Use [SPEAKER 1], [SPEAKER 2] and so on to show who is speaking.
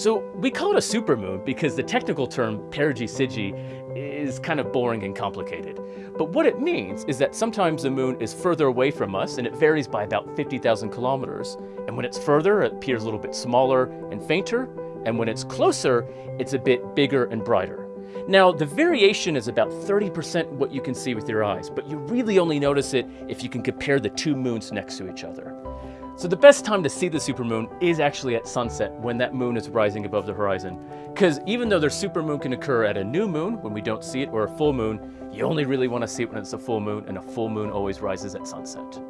[SPEAKER 1] So we call it a supermoon because the technical term perigee Syzygy is kind of boring and complicated. But what it means is that sometimes the moon is further away from us and it varies by about 50,000 kilometers. And when it's further, it appears a little bit smaller and fainter. And when it's closer, it's a bit bigger and brighter. Now, the variation is about 30% what you can see with your eyes, but you really only notice it if you can compare the two moons next to each other. So the best time to see the supermoon is actually at sunset when that moon is rising above the horizon. Because even though the supermoon can occur at a new moon when we don't see it or a full moon, you only really want to see it when it's a full moon and a full moon always rises at sunset.